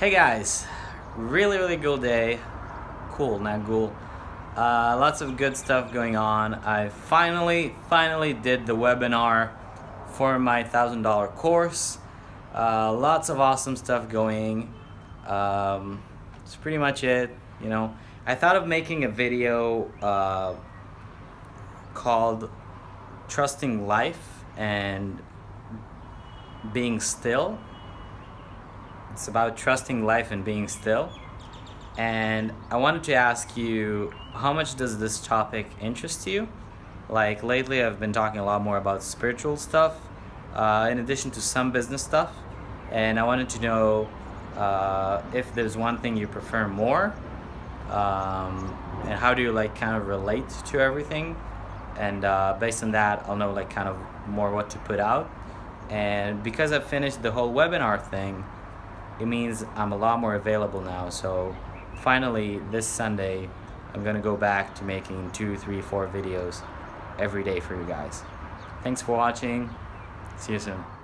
Hey guys, really really cool day. Cool, not cool. Uh, lots of good stuff going on. I finally, finally did the webinar for my thousand dollar course. Uh, lots of awesome stuff going. Um, that's pretty much it. You know, I thought of making a video uh, called "Trusting Life" and being still. It's about trusting life and being still. And I wanted to ask you, how much does this topic interest you? Like lately I've been talking a lot more about spiritual stuff, uh, in addition to some business stuff. And I wanted to know uh, if there's one thing you prefer more, um, and how do you like kind of relate to everything. And uh, based on that, I'll know like kind of more what to put out. And because I've finished the whole webinar thing, it means I'm a lot more available now. So finally, this Sunday, I'm gonna go back to making two, three, four videos every day for you guys. Thanks for watching. See you soon.